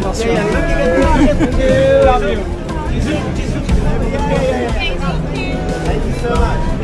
man. Yeah, yeah. Look at the rocket. Love you. Thank you so much.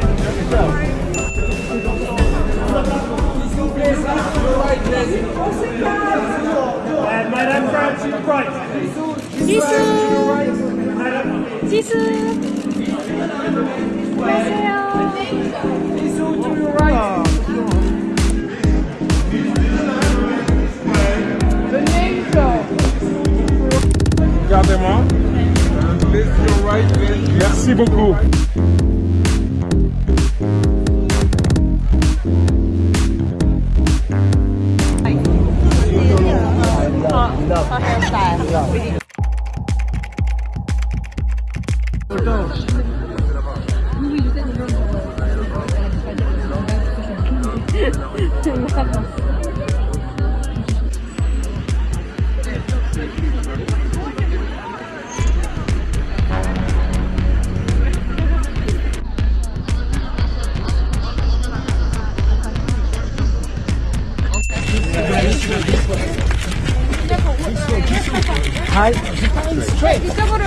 Merci beaucoup. Hi. Straight. This one.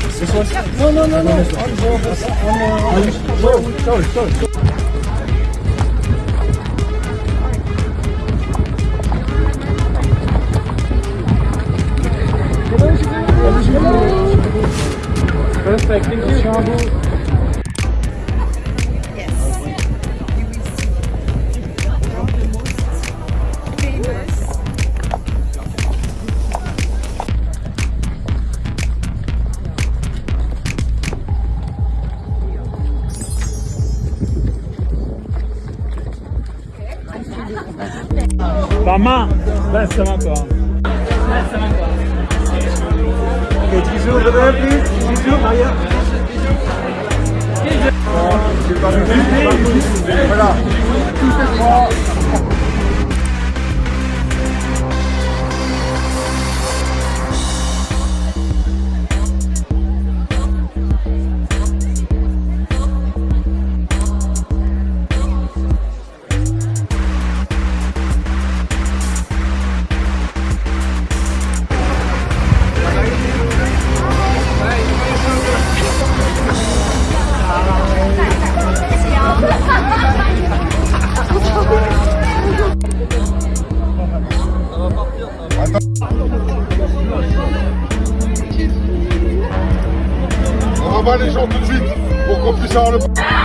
This one? No, no, no, no. Sorry, sorry. sorry. Perfect, thank you. Ta main Là, ça va encore. Là, ça va encore. Ok, bisous, Rodolphe, please. Bisous, Maria. Bisous. Voilà. Tout sort tout de suite pour qu'on puisse avoir le...